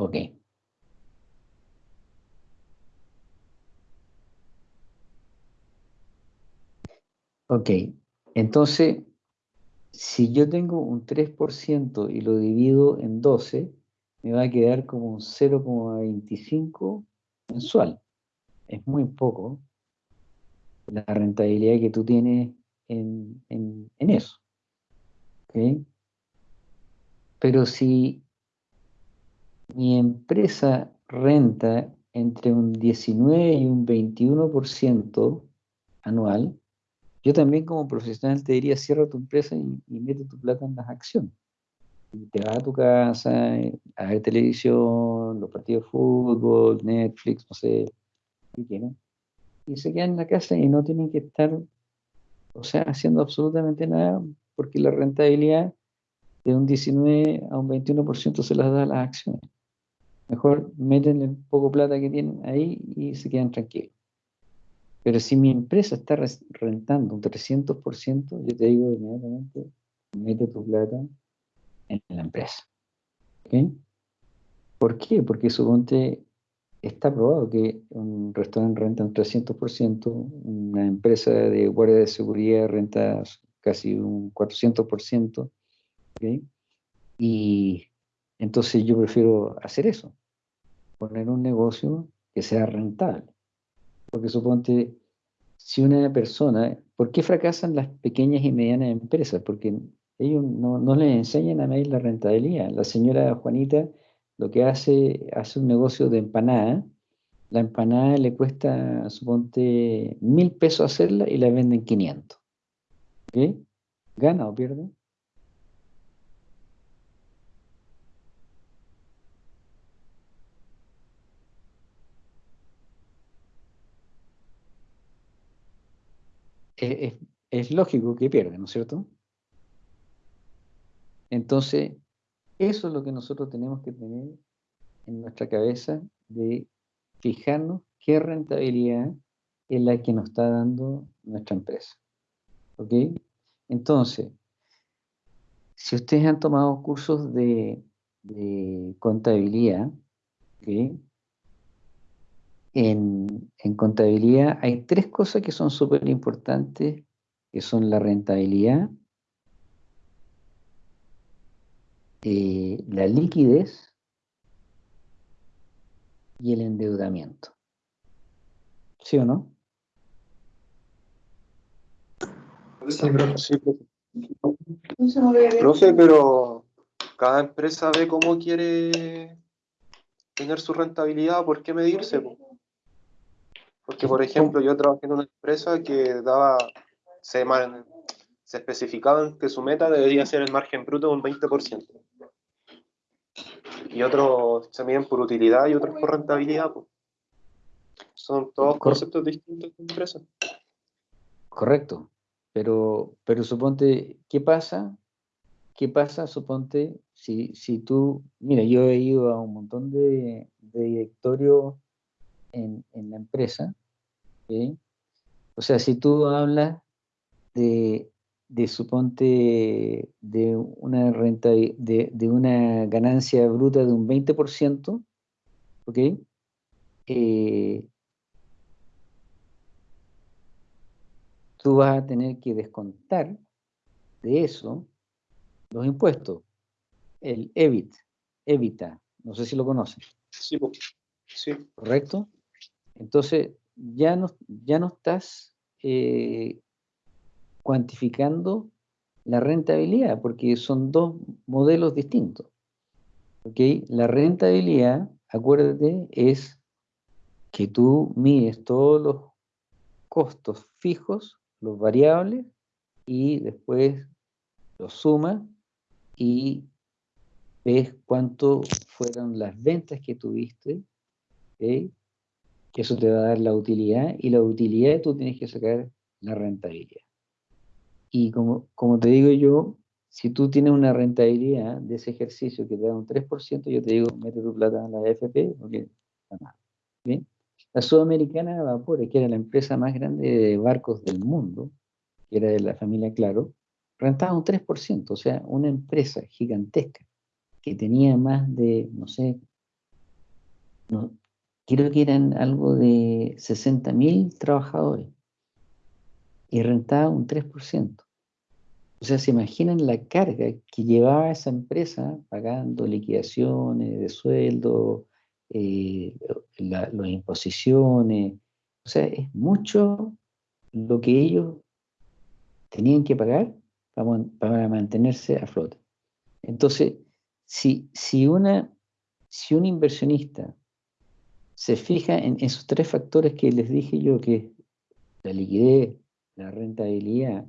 Ok. Ok, entonces, si yo tengo un 3% y lo divido en 12, me va a quedar como un 0,25 mensual. Es muy poco la rentabilidad que tú tienes en, eso. Pero si mi empresa renta entre un 19 y un 21% anual, yo también como profesional te diría, cierra tu empresa y, mete tu plata en las acciones. Y te vas a tu casa eh, a ver televisión, los partidos de fútbol, Netflix, no sé, ¿qué quieren? Y se quedan en la casa y no tienen que estar, o sea, haciendo absolutamente nada, porque la rentabilidad de un 19 a un 21% se las da a las acciones. Mejor meten el poco plata que tienen ahí y se quedan tranquilos. Pero si mi empresa está rentando un 300%, yo te digo inmediatamente, mete tu plata en la empresa. ¿Por qué? Porque suponte, está probado que un restaurante renta un 300%, una empresa de guardia de seguridad renta casi un 400%, y entonces yo prefiero hacer eso, poner un negocio que sea rentable. Porque suponte, si una persona, ¿por qué fracasan las pequeñas y medianas empresas? Porque ellos no, no les enseñan a medir la rentabilidad. La señora Juanita lo que hace, hace un negocio de empanada, la empanada le cuesta, suponte, mil pesos hacerla y la venden 500. ¿Ok? ¿Gana o pierde? Es, lógico que pierde, ¿no es cierto? Entonces, eso es lo que nosotros tenemos que tener en nuestra cabeza de fijarnos qué rentabilidad es la que nos está dando nuestra empresa. ¿Ok? Entonces, si ustedes han tomado cursos de, contabilidad, ¿ok? En, contabilidad hay tres cosas que son súper importantes, que son la rentabilidad, eh, la liquidez y el endeudamiento. ¿Sí o no? Sí, profe. pero cada empresa ve cómo quiere tener su rentabilidad, ¿por qué medirse? Porque, por ejemplo, yo trabajé en una empresa que daba, se, se especificaba que su meta debería ser el margen bruto de un 20%. Y otros se miden por utilidad y otros por rentabilidad. Son todos conceptos distintos de empresa. Correcto. Pero, pero suponte, ¿qué pasa? ¿Qué pasa, suponte, si, si tú, mira, yo he ido a un montón de, de directorios en, en, la empresa o sea, si tú hablas de, de suponte de una renta de, una ganancia bruta de un 20%, ¿ok? Eh, tú vas a tener que descontar de eso los impuestos, el EBIT, EBITA, no sé si lo conocen. Sí, sí. ¿Correcto? Entonces, ya no, ya no estás eh, cuantificando la rentabilidad, porque son dos modelos distintos. ¿okay? La rentabilidad, acuérdate, es que tú mides todos los costos fijos, los variables, y después los sumas y ves cuánto fueron las ventas que tuviste, ¿okay? Que eso te va a dar la utilidad, y la utilidad tú tienes que sacar la rentabilidad. Y como, como te digo yo, si tú tienes una rentabilidad de ese ejercicio que te da un 3%, yo te digo, mete tu plata en la AFP, porque nada. ¿Bien? La Sudamericana de Vapores, que era la empresa más grande de barcos del mundo, que era de la familia Claro, rentaba un 3%, o sea, una empresa gigantesca que tenía más de, no sé, no, creo que eran algo de 60.000 trabajadores y rentaba un 3%. O sea, se imaginan la carga que llevaba esa empresa pagando liquidaciones de sueldo, eh, las imposiciones. O sea, es mucho lo que ellos tenían que pagar para, mantenerse a flote. Entonces, si, si, una, si un inversionista se fija en esos tres factores que les dije yo, que la liquidez, la rentabilidad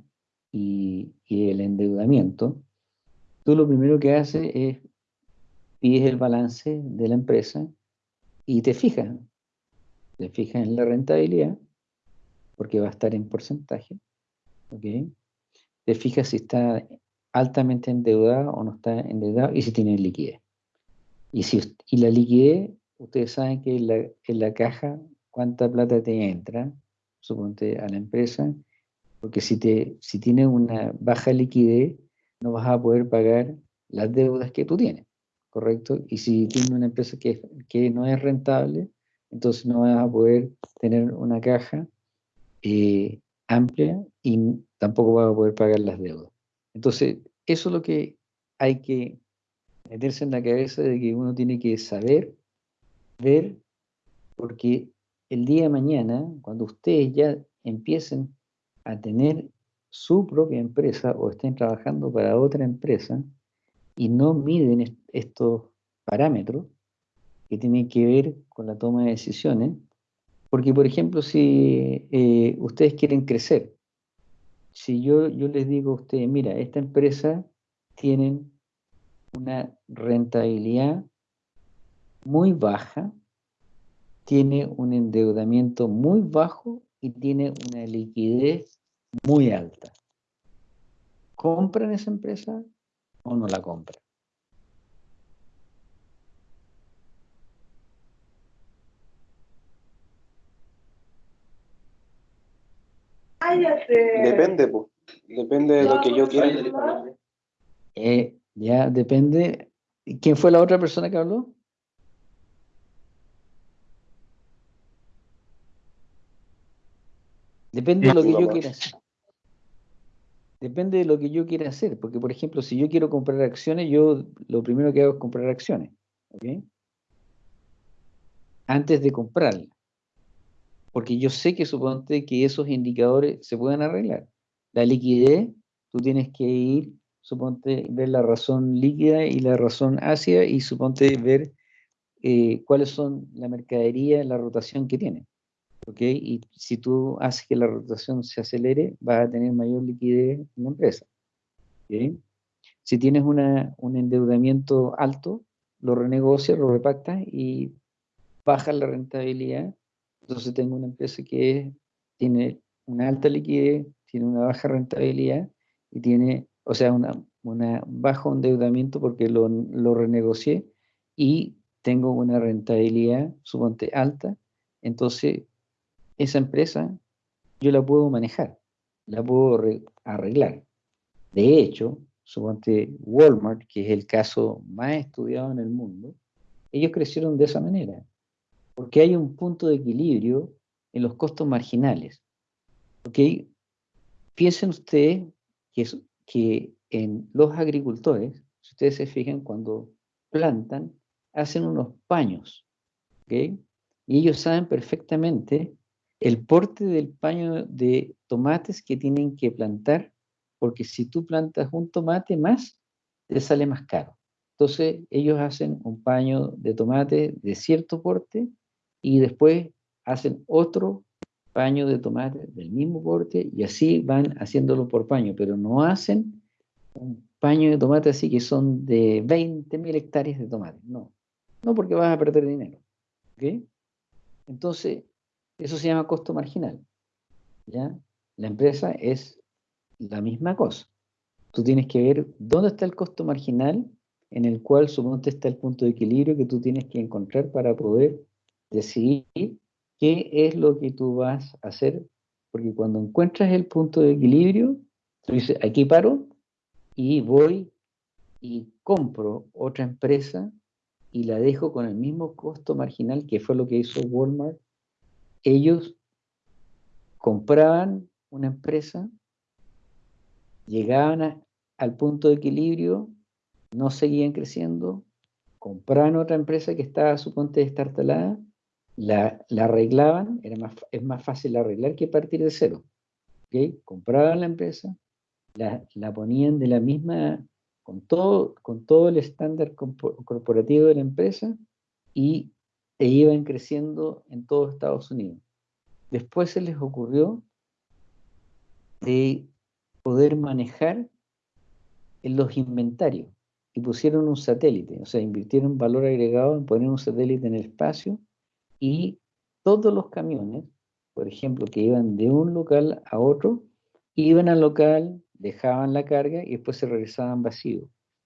y, el endeudamiento, tú lo primero que haces es pides el balance de la empresa y te fijas. Te fijas en la rentabilidad, porque va a estar en porcentaje. Te fijas si está altamente endeudado o no está endeudado y si tiene liquidez. Y, si, y la liquidez, ustedes saben que en la, en la caja, cuánta plata te entra, suponte a la empresa, porque si, te, si tienes una baja liquidez, no vas a poder pagar las deudas que tú tienes, ¿correcto? Y si tienes una empresa que, que no es rentable, entonces no vas a poder tener una caja eh, amplia y tampoco vas a poder pagar las deudas. Entonces, eso es lo que hay que meterse en la cabeza de que uno tiene que saber, ver, porque el día de mañana, cuando ustedes ya empiecen a tener su propia empresa o estén trabajando para otra empresa y no miden estos parámetros que tienen que ver con la toma de decisiones, porque por ejemplo si eh, ustedes quieren crecer, si yo, yo les digo a ustedes, mira, esta empresa tiene una rentabilidad muy baja, tiene un endeudamiento muy bajo y tiene una liquidez muy alta. ¿Compran esa empresa o no la compran? Depende, pues. Depende de lo que yo quiera. Eh, ya, depende. ¿Quién fue la otra persona que habló? Depende de lo que yo quiera hacer. Depende de lo que yo quiera hacer, porque por ejemplo, si yo quiero comprar acciones, yo lo primero que hago es comprar acciones, ¿ok? Antes de comprarlas. Porque yo sé que suponte que esos indicadores se pueden arreglar. La liquidez, tú tienes que ir, suponte, ver la razón líquida y la razón ácida y suponte ver eh, cuáles son la mercadería, la rotación que tiene. Y si tú haces que la rotación se acelere, vas a tener mayor liquidez en la empresa. Si tienes un endeudamiento alto, lo renegocias, lo repactas y bajas la rentabilidad. Entonces tengo una empresa que tiene una alta liquidez, tiene una baja rentabilidad y tiene, o sea, una, una bajo endeudamiento porque lo, lo renegocié y tengo una rentabilidad, suponte, alta. Entonces esa empresa yo la puedo manejar, la puedo arreglar. De hecho, suponte Walmart, que es el caso más estudiado en el mundo, ellos crecieron de esa manera, porque hay un punto de equilibrio en los costos marginales. ¿Ok? Piensen ustedes que, que en los agricultores, si ustedes se fijan, cuando plantan, hacen unos paños. ¿ok? Y ellos saben perfectamente el porte del paño de tomates que tienen que plantar, porque si tú plantas un tomate más, te sale más caro. Entonces ellos hacen un paño de tomate de cierto porte y después hacen otro paño de tomate del mismo porte y así van haciéndolo por paño, pero no hacen un paño de tomate así que son de 20.000 hectáreas de tomate, no, no porque vas a perder dinero. ¿okay? Entonces, eso se llama costo marginal. ¿ya? La empresa es la misma cosa. Tú tienes que ver dónde está el costo marginal en el cual suponte está el punto de equilibrio que tú tienes que encontrar para poder decidir qué es lo que tú vas a hacer. Porque cuando encuentras el punto de equilibrio, tú dices, aquí paro y voy y compro otra empresa y la dejo con el mismo costo marginal que fue lo que hizo Walmart, ellos compraban una empresa, llegaban al punto de equilibrio, no seguían creciendo, compraban otra empresa que estaba a su punto de estar talada, la, arreglaban, era más, es más fácil arreglar que partir de cero. ¿okay? Compraban la empresa, la, la, ponían de la misma, con todo, con todo el estándar corporativo de la empresa y e iban creciendo en todo Estados Unidos. Después se les ocurrió de poder manejar los inventarios y pusieron un satélite, o sea, invirtieron valor agregado en poner un satélite en el espacio y todos los camiones, por ejemplo, que iban de un local a otro, iban al local, dejaban la carga y después se regresaban vacíos.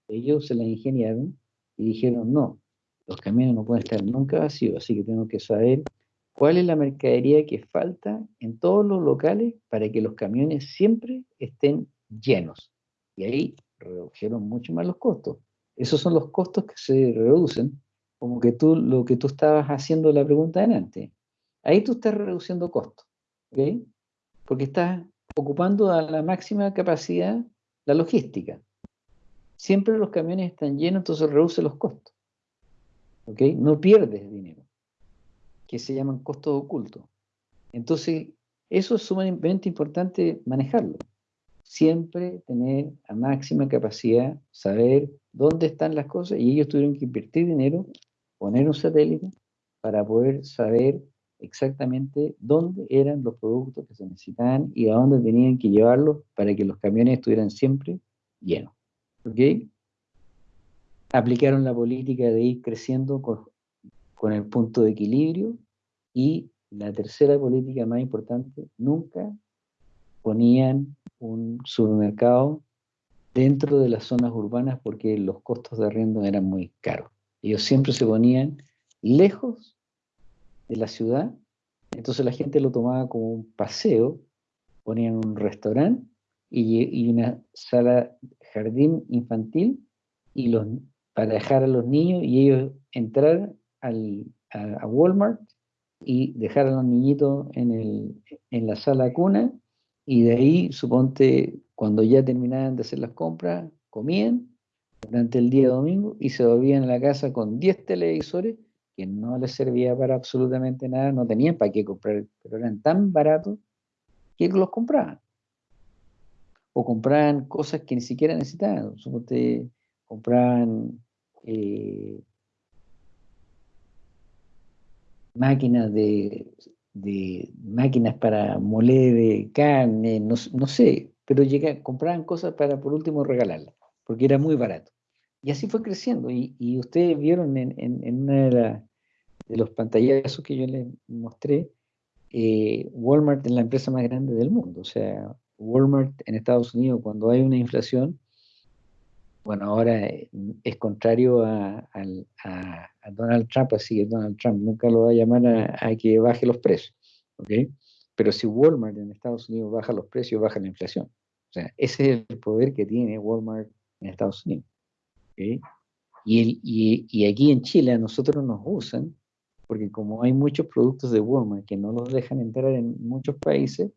Ellos se la ingeniaron y dijeron, no, los camiones no pueden estar nunca vacíos, así que tengo que saber cuál es la mercadería que falta en todos los locales para que los camiones siempre estén llenos. Y ahí redujeron mucho más los costos. Esos son los costos que se reducen, como que tú, lo que tú estabas haciendo la pregunta antes. Ahí tú estás reduciendo costos, ¿ok? Porque estás ocupando a la máxima capacidad la logística. Siempre los camiones están llenos, entonces reduce los costos. ¿Ok? No pierdes dinero, que se llaman costos ocultos. Entonces, eso es sumamente importante manejarlo siempre tener a máxima capacidad, saber dónde están las cosas y ellos tuvieron que invertir dinero, poner un satélite para poder saber exactamente dónde eran los productos que se necesitaban y a dónde tenían que llevarlos para que los camiones estuvieran siempre llenos. ¿Ok? Aplicaron la política de ir creciendo con, con el punto de equilibrio y la tercera política más importante, nunca ponían un supermercado dentro de las zonas urbanas porque los costos de arriendo eran muy caros. Ellos siempre se ponían lejos de la ciudad, entonces la gente lo tomaba como un paseo, ponían un restaurante y, una sala jardín infantil y los, para dejar a los niños y ellos entrar al, a, Walmart y dejar a los niñitos en, el, en la sala cuna y de ahí, suponte, cuando ya terminaban de hacer las compras, comían durante el día domingo y se volvían a la casa con 10 televisores que no les servía para absolutamente nada, no tenían para qué comprar, pero eran tan baratos que los compraban. O compraban cosas que ni siquiera necesitaban. Suponte, compraban eh, máquinas de de máquinas para moler carne, no, sé, pero llega, compraban cosas para por último regalarlas, porque era muy barato. Y así fue creciendo. Y, ustedes vieron en, en, una de, los pantallazos que yo les mostré, eh, Walmart es la empresa más grande del mundo. O sea, Walmart en Estados Unidos, cuando hay una inflación, bueno, ahora eh, es contrario a, Donald Trump, así que Donald Trump nunca lo va a llamar a, que baje los precios, ¿ok? Pero si Walmart en Estados Unidos baja los precios, baja la inflación. O sea, ese es el poder que tiene Walmart en Estados Unidos. ¿okay? Y, y, aquí en Chile a nosotros nos usan, porque como hay muchos productos de Walmart que no los dejan entrar en muchos países,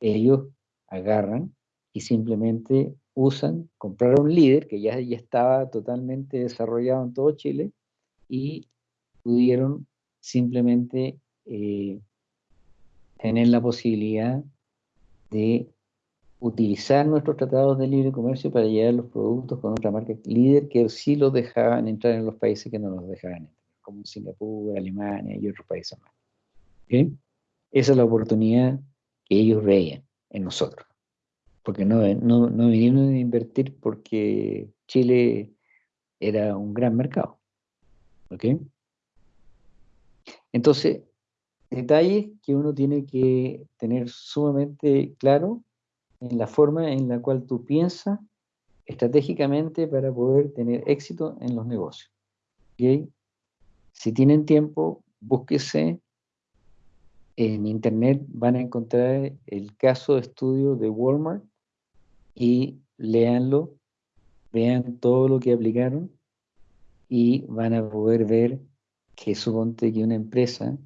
ellos agarran y simplemente usan, compraron un líder que ya, ya estaba totalmente desarrollado en todo Chile y pudieron simplemente eh, tener la posibilidad de utilizar nuestros tratados de libre comercio para llevar los productos con otra marca líder que sí los dejaban entrar en los países que no los dejaban entrar, como Singapur, Alemania y otros países más. Esa es la oportunidad que ellos veían en nosotros porque no, no, no vinieron a invertir porque Chile era un gran mercado. ¿Ok? Entonces, detalles que uno tiene que tener sumamente claro en la forma en la cual tú piensas estratégicamente para poder tener éxito en los negocios. ¿Ok? Si tienen tiempo, búsquese en internet, van a encontrar el caso de estudio de Walmart y léanlo, vean todo lo que aplicaron y van a poder ver que suponte que una empresa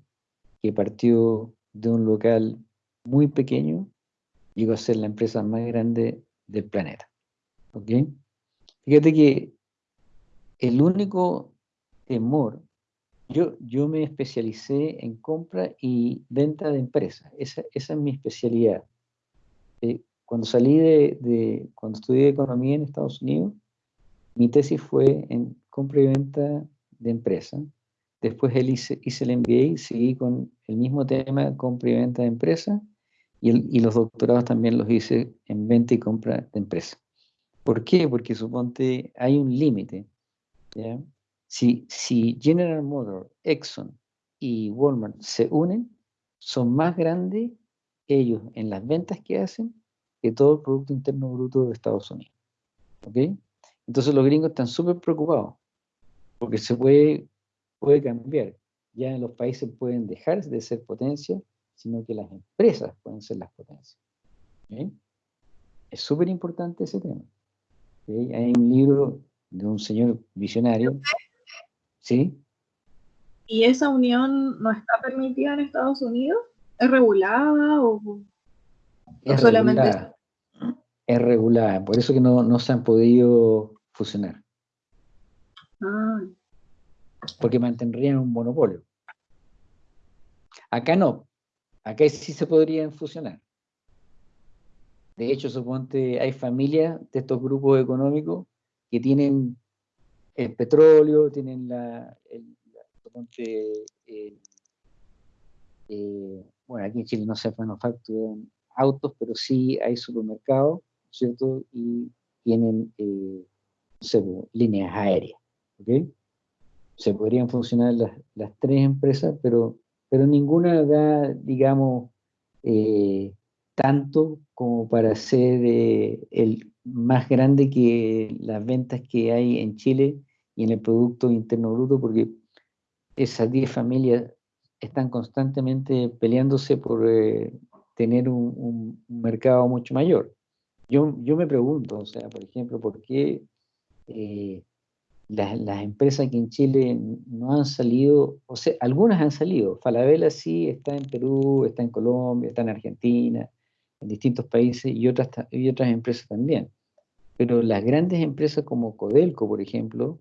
que partió de un local muy pequeño llegó a ser la empresa más grande del planeta. ¿Ok? Fíjate que el único temor, yo, yo me especialicé en compra y venta de empresas, esa, esa es mi especialidad. Eh, cuando salí de, de, cuando estudié economía en Estados Unidos, mi tesis fue en compra y venta de empresas. Después él hice, hice el MBA seguí con el mismo tema, compra y venta de empresas. Y, y, los doctorados también los hice en venta y compra de empresas. ¿Por qué? Porque suponte hay un límite. Si, si General Motors, Exxon y Walmart se unen, son más grandes ellos en las ventas que hacen que todo el Producto Interno Bruto de Estados Unidos. ¿Ok? Entonces los gringos están súper preocupados porque se puede, puede cambiar. Ya los países pueden dejar de ser potencia, sino que las empresas pueden ser las potencias. Es súper importante ese tema. Hay un libro de un señor visionario. ¿Sí? ¿Y esa unión no está permitida en Estados Unidos? ¿Es regulada o, es solamente regulada. Es regulada, por eso que no, no se han podido fusionar. Ah. Porque mantendrían un monopolio. Acá no. Acá sí se podrían fusionar. De hecho, suponte, hay familias de estos grupos económicos que tienen el petróleo, tienen la, el, suponte, eh, bueno, aquí en Chile no se manufacturan autos, pero sí hay supermercados, ¿cierto? Y tienen eh, líneas aéreas, ¿ok? Se podrían funcionar las, las tres empresas, pero, pero ninguna da, digamos, eh, tanto como para ser eh, el más grande que las ventas que hay en Chile y en el Producto Interno Bruto, porque esas 10 familias están constantemente peleándose por eh, tener un, mercado mucho mayor. Yo, yo me pregunto, o sea, por ejemplo, ¿por qué eh, las, las, empresas que en Chile no han salido, o sea, algunas han salido, Falabella sí está en Perú, está en Colombia, está en Argentina, en distintos países y otras, y otras empresas también. Pero las grandes empresas como Codelco, por ejemplo,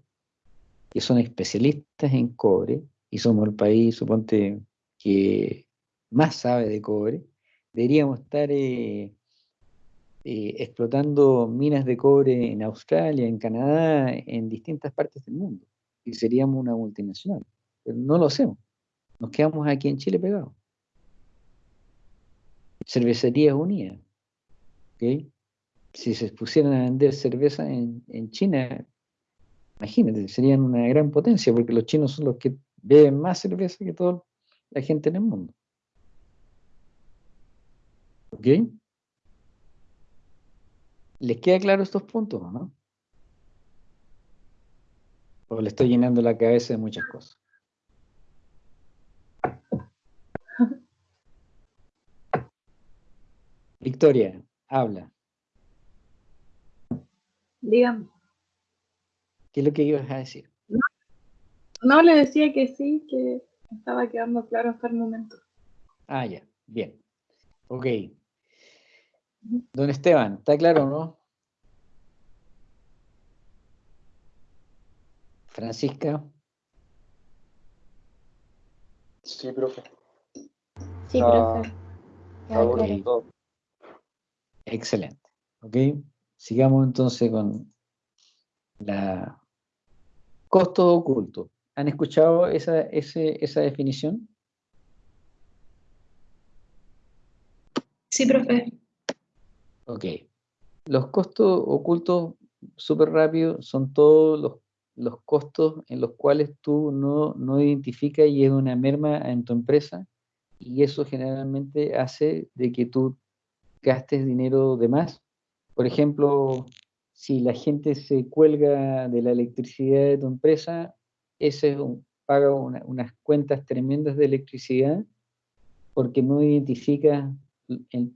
que son especialistas en cobre, y somos el país, suponte, que más sabe de cobre, deberíamos estar eh, eh, explotando minas de cobre en Australia, en Canadá, en distintas partes del mundo. Y seríamos una multinacional. Pero no lo hacemos. Nos quedamos aquí en Chile pegados. Cervecerías Unidas. ¿okay? Si se pusieran a vender cerveza en, en China, imagínate, serían una gran potencia, porque los chinos son los que beben más cerveza que toda la gente en el mundo. ¿Ok? ¿Les queda claro estos puntos o no? O le estoy llenando la cabeza de muchas cosas. Victoria, habla. Dígame. ¿Qué es lo que ibas a decir? No, le decía que sí, que estaba quedando claro hasta el momento. Ah, ya, bien. Ok. Don Esteban, ¿está claro o no? Francisca. Sí, profe. Sí, profe. Excelente. Ok. Sigamos entonces con la costo oculto. ¿Han escuchado esa, esa definición? Sí, profe. Ok. Los costos ocultos, súper rápido, son todos los, los, costos en los cuales tú no, no identificas y es una merma en tu empresa y eso generalmente hace de que tú gastes dinero de más. Por ejemplo, si la gente se cuelga de la electricidad de tu empresa, ese paga unas cuentas tremendas de electricidad porque no identifica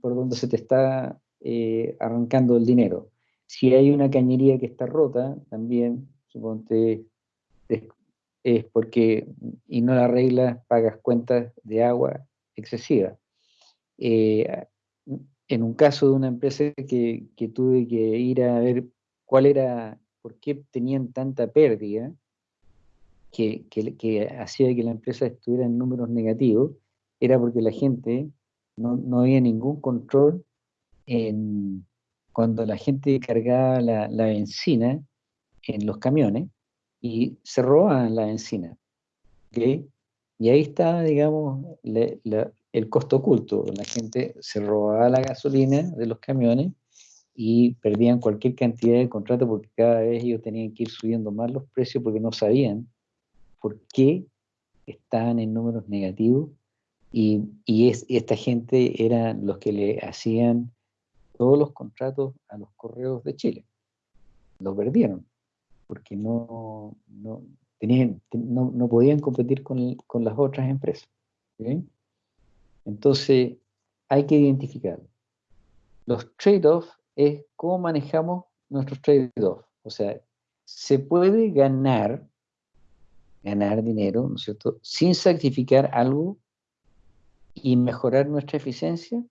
por dónde se te está eh, arrancando el dinero. Si hay una cañería que está rota, también, suponte, es, porque, y no la arreglas, pagas cuentas de agua excesiva. Eh, en un caso de una empresa que, tuve que ir a ver cuál era, por qué tenían tanta pérdida, que hacía que la empresa estuviera en números negativos, era porque la gente no, no había ningún control en, cuando la gente cargaba la, la benzina en los camiones y se robaban la benzina. ¿okay? Y ahí está, digamos, el costo oculto. La gente se robaba la gasolina de los camiones y perdían cualquier cantidad de contrato porque cada vez ellos tenían que ir subiendo más los precios porque no sabían por qué estaban en números negativos y, y, es, esta gente eran los que le hacían todos los contratos a los correos de Chile. Lo perdieron, porque no, no, tenían, no, no podían competir con, con, las otras empresas. Entonces, hay que identificar. Los trade-offs es cómo manejamos nuestros trade-offs. O sea, se puede ganar, ganar dinero, ¿no cierto?, sin sacrificar algo y mejorar nuestra eficiencia.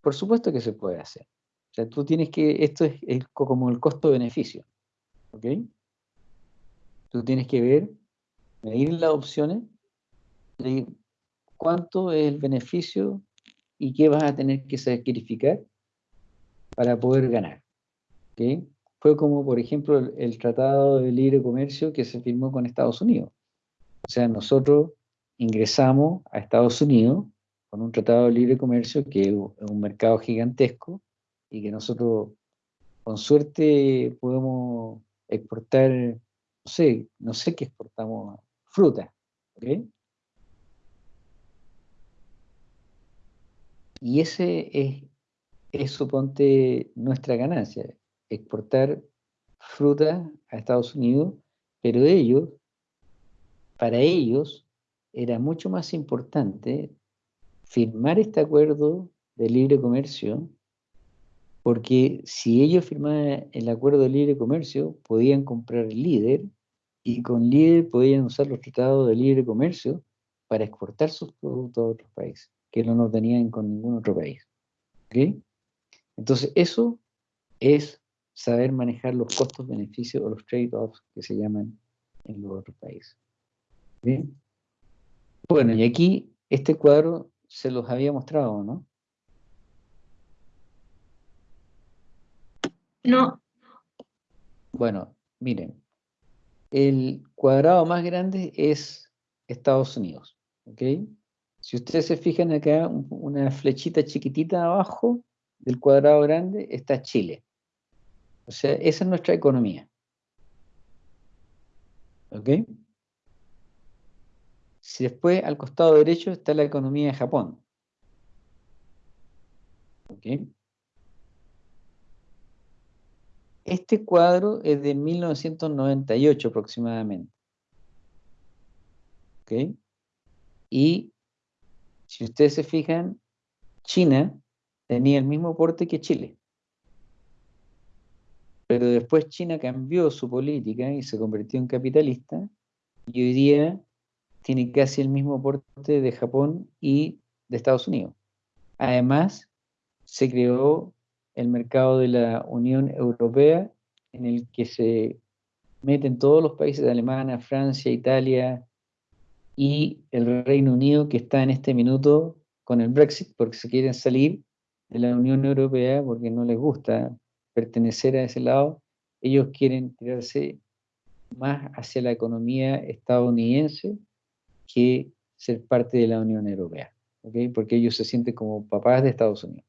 Por supuesto que se puede hacer. O sea, tú tienes que, esto es, como el costo-beneficio. ¿Ok? Tú tienes que ver, medir las opciones, de cuánto es el beneficio y qué vas a tener que sacrificar para poder ganar. ¿Ok? Fue como, por ejemplo, el, el tratado de libre comercio que se firmó con Estados Unidos. O sea, nosotros ingresamos a Estados Unidos con un tratado de libre comercio que es un mercado gigantesco y que nosotros con suerte podemos exportar, no sé, no sé qué exportamos, fruta. Y ese es, es, suponte, nuestra ganancia, exportar fruta a Estados Unidos, pero ellos, para ellos, era mucho más importante firmar este acuerdo de libre comercio, porque si ellos firmaban el acuerdo de libre comercio, podían comprar líder y con líder podían usar los tratados de libre comercio para exportar sus productos a otros países, que no lo tenían con ningún otro país. Entonces, eso es saber manejar los costos-beneficios o los trade-offs que se llaman en los otros países. Bueno, y aquí este cuadro se los había mostrado, ¿no? No. Bueno, miren, el cuadrado más grande es Estados Unidos, ¿ok? Si ustedes se fijan acá, una flechita chiquitita abajo del cuadrado grande está Chile. O sea, esa es nuestra economía. ¿Ok? Si después al costado derecho está la economía de Japón. Este cuadro es de 1998 aproximadamente. Y si ustedes se fijan, China tenía el mismo porte que Chile. Pero después China cambió su política y se convirtió en capitalista y hoy día tiene casi el mismo porte de Japón y de Estados Unidos. Además, se creó el mercado de la Unión Europea en el que se meten todos los países de Alemania, Francia, Italia y el Reino Unido que está en este minuto con el Brexit porque se quieren salir de la Unión Europea porque no les gusta pertenecer a ese lado. Ellos quieren tirarse más hacia la economía estadounidense que ser parte de la Unión Europea, ¿okay? porque ellos se sienten como papás de Estados Unidos.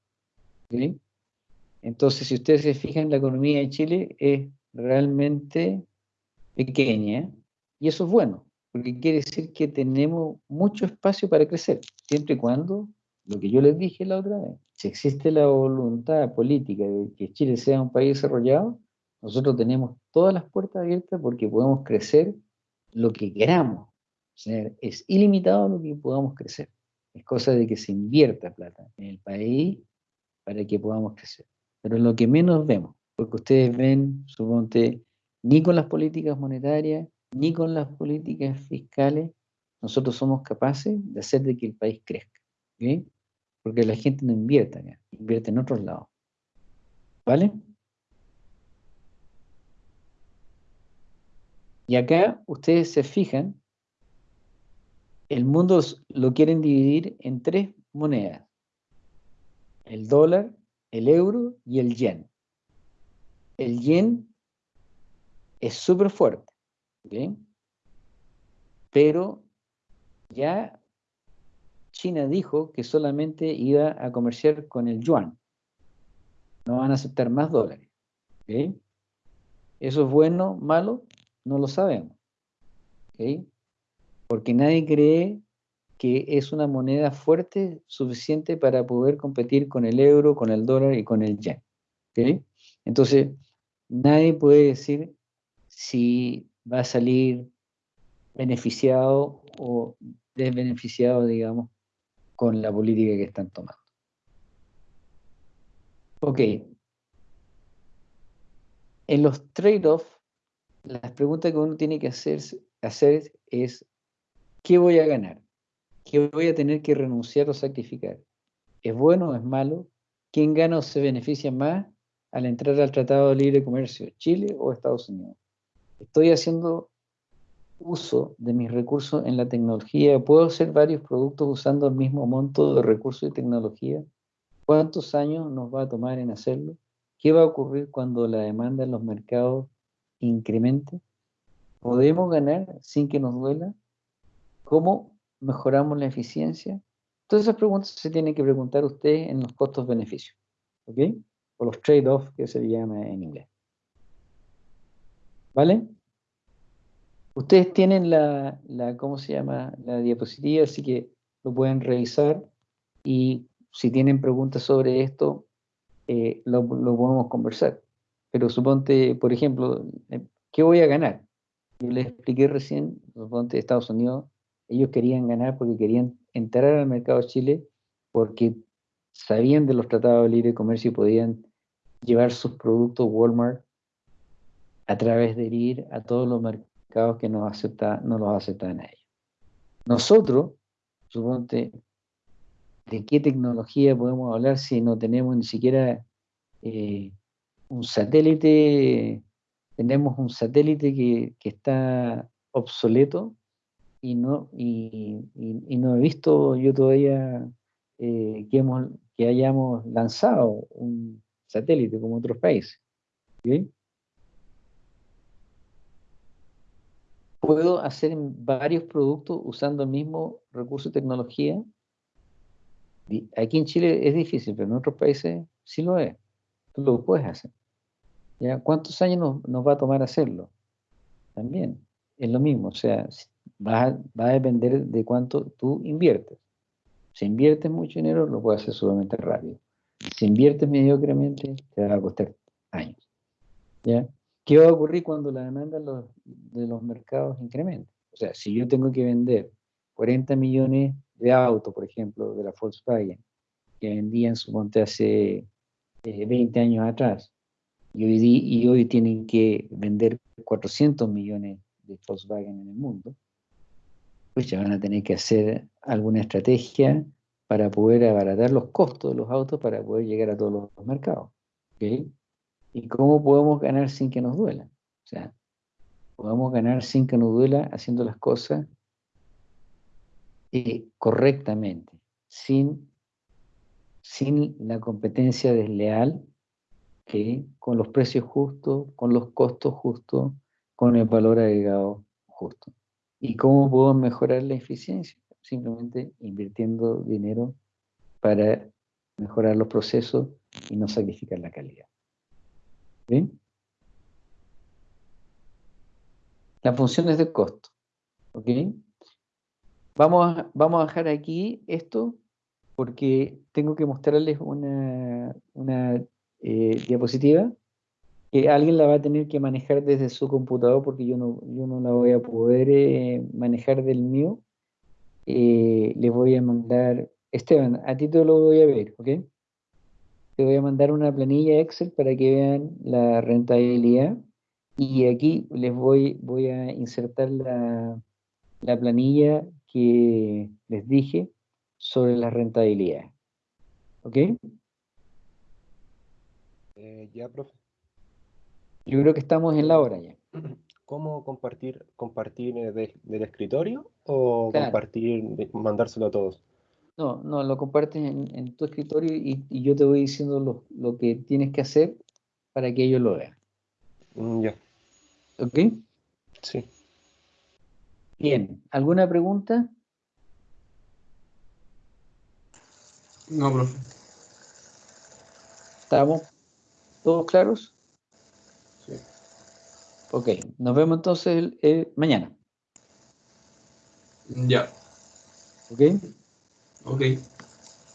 Entonces, si ustedes se fijan, la economía de Chile es realmente pequeña y eso es bueno, porque quiere decir que tenemos mucho espacio para crecer, siempre y cuando, lo que yo les dije la otra vez, si existe la voluntad política de que Chile sea un país desarrollado, nosotros tenemos todas las puertas abiertas porque podemos crecer lo que queramos es ilimitado lo que podamos crecer. Es cosa de que se invierta plata en el país para que podamos crecer. Pero lo que menos vemos, porque ustedes ven, suponte, ni con las políticas monetarias, ni con las políticas fiscales nosotros somos capaces de hacer de que el país crezca. Porque la gente no invierte acá, invierte en otros lados. ¿Vale? Y acá ustedes se fijan, el mundo lo quieren dividir en tres monedas. El dólar, el euro y el yen. El yen es súper fuerte, pero ya China dijo que solamente iba a comerciar con el yuan. No van a aceptar más dólares. ¿Eso es bueno, malo? No lo sabemos. Porque nadie cree que es una moneda fuerte suficiente para poder competir con el euro, con el dólar y con el yen. Entonces, nadie puede decir si va a salir beneficiado o desbeneficiado, digamos, con la política que están tomando. Ok. En los trade-offs las preguntas que uno tiene que hacer, hacer es, ¿qué voy a ganar? ¿Qué voy a tener que renunciar o sacrificar? ¿Es bueno o es malo? ¿Quién gana o se beneficia más al entrar al Tratado de Libre Comercio, Chile o Estados Unidos? ¿Estoy haciendo uso de mis recursos en la tecnología? ¿Puedo hacer varios productos usando el mismo monto de recursos y tecnología? ¿Cuántos años nos va a tomar en hacerlo? ¿Qué va a ocurrir cuando la demanda en los mercados incremente? ¿Podemos ganar sin que nos duela? ¿Cómo mejoramos la eficiencia? Todas esas preguntas se tienen que preguntar usted en los costos-beneficios, ¿ok? O los trade-offs que se llama en inglés. ¿Vale? Ustedes tienen la, la, ¿cómo se llama? La diapositiva, así que lo pueden revisar y si tienen preguntas sobre esto, eh, lo, lo podemos conversar. Pero suponte, por ejemplo, eh, ¿qué voy a ganar? Yo les expliqué recién, suponte Estados Unidos, ellos querían ganar porque querían entrar al mercado Chile porque sabían de los tratados de libre comercio y podían llevar sus productos Walmart a través de ir a todos los mercados que nos acepta, no los aceptan a ellos. Nosotros, suponte, ¿de qué tecnología podemos hablar si no tenemos ni siquiera eh, un satélite, tenemos un satélite que, está obsoleto y no, y, no he visto yo todavía eh, que, hemos, que hayamos lanzado un satélite como otros países. Puedo hacer varios productos usando el mismo recurso y tecnología. Aquí en Chile es difícil, pero en otros países sí lo es. Tú lo puedes hacer. ¿Cuántos años nos, va a tomar hacerlo? También es lo mismo, o sea, va a, va a depender de cuánto tú inviertes. Si inviertes mucho dinero, lo puedes hacer sumamente rápido. Si inviertes mediocremente, te va a costar años. ¿ya? ¿Qué va a ocurrir cuando la demanda de los mercados incremente? O sea, si yo tengo que vender 40 millones de autos, por ejemplo, de la Volkswagen, que vendían, suponte, hace 20 eh, años atrás, y hoy, y hoy tienen que vender 400 millones de Volkswagen en el mundo, pues ya van a tener que hacer alguna estrategia para poder abaratar los costos de los autos para poder llegar a todos los mercados. ¿Y cómo podemos ganar sin que nos duela? O sea, podemos ganar sin que nos duela haciendo las cosas eh, correctamente, sin, sin la competencia desleal con los precios justos, con los costos justos, con el valor agregado justo. ¿Y cómo puedo mejorar la eficiencia? Simplemente invirtiendo dinero para mejorar los procesos y no sacrificar la calidad. ¿Bien? Las funciones de costo. ¿Ok? Vamos a, vamos a dejar aquí esto porque tengo que mostrarles una, una eh, diapositiva alguien la va a tener que manejar desde su computador porque yo no, yo no la voy a poder eh, manejar del mío. Eh, les voy a mandar, Esteban, a ti te lo voy a ver, ¿ok? Te voy a mandar una planilla Excel para que vean la rentabilidad Y aquí les voy, voy a insertar la, la planilla que les dije sobre la rentabilidad. ¿Ok? Eh, ya, profe. Yo creo que estamos en la hora ya. ¿Cómo compartir, compartir eh, de- del escritorio o Claro. compartir, mandárselo a todos? No, no, lo compartes en, en tu escritorio y, y yo te voy diciendo lo, lo que tienes que hacer para que ellos lo vean. Mm, ya, ¿Ok? sí. Bien. ¿Alguna pregunta? No, profe. ¿Estamos todos claros? Ok, nos vemos entonces el- eh, mañana. Ya, ¿Ok? ok.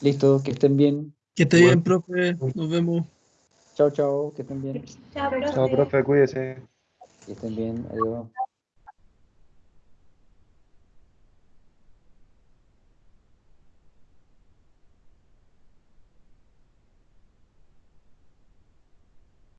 Listo, que estén bien. Que esté Bueno. bien, profe. Nos vemos. Chao, chao, que estén bien. Chao, profe. Chao, profe, cuídese. Que estén bien. Adiós.